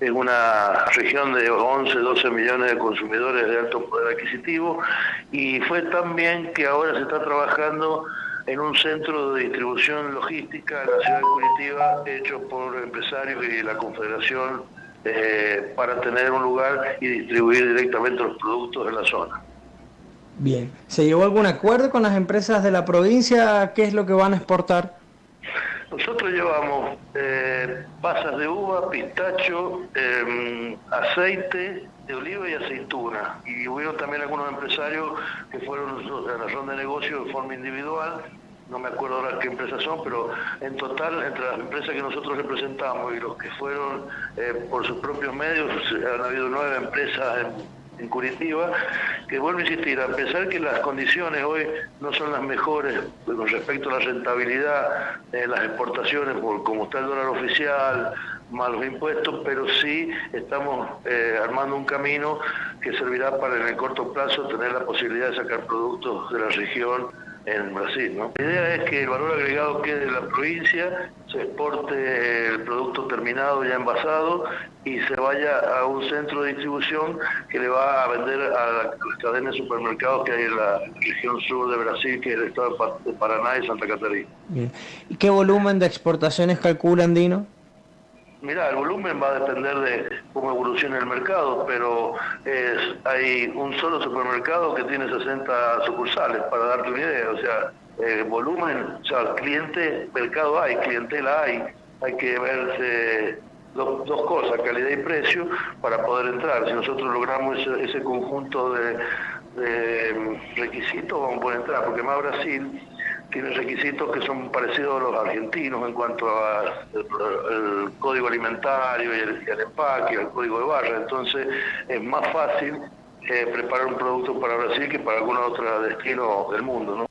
en una región de 11, 12 millones de consumidores de alto poder adquisitivo y fue también que ahora se está trabajando en un centro de distribución logística en la ciudad de Curitiba hecho por empresarios y la Confederación eh, para tener un lugar y distribuir directamente los productos de la zona. Bien, ¿se llevó algún acuerdo con las empresas de la provincia? ¿Qué es lo que van a exportar? Nosotros llevamos eh, pasas de uva, pistacho, em, aceite de oliva y aceituna. Y hubo también algunos empresarios que fueron en la ronda de negocio de forma individual. No me acuerdo ahora qué empresas son, pero en total, entre las empresas que nosotros representamos y los que fueron eh, por sus propios medios, han habido nueve empresas en en Curitiba, que vuelvo a insistir, a pesar que las condiciones hoy no son las mejores con respecto a la rentabilidad de las exportaciones, por como está el dólar oficial, malos impuestos, pero sí estamos eh, armando un camino que servirá para en el corto plazo tener la posibilidad de sacar productos de la región en Brasil. ¿no? La idea es que el valor agregado quede en la provincia, se exporte el producto terminado ya envasado y se vaya a un centro de distribución que le va a vender a las cadenas de supermercados que hay en la región sur de Brasil, que es el estado de Paraná y Santa Catarina. ¿Y qué volumen de exportaciones calcula Andino? Mira, el volumen va a depender de cómo evolucione el mercado, pero hay un solo supermercado que tiene 60 sucursales, para darte una idea. O sea, el volumen, o sea, cliente, mercado hay, clientela hay, hay que verse dos, cosas, calidad y precio, para poder entrar. Si nosotros logramos ese, conjunto de, de requisitos, vamos a poder entrar, porque más Brasil tiene requisitos que son parecidos a los argentinos en cuanto al código alimentario y el, empaque, el código de barra. Entonces es más fácil eh, preparar un producto para Brasil que para algún otro destino del mundo.